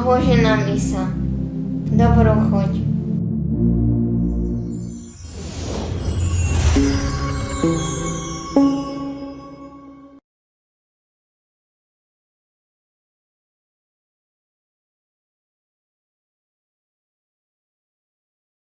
obložená misa. Dobrú chuť.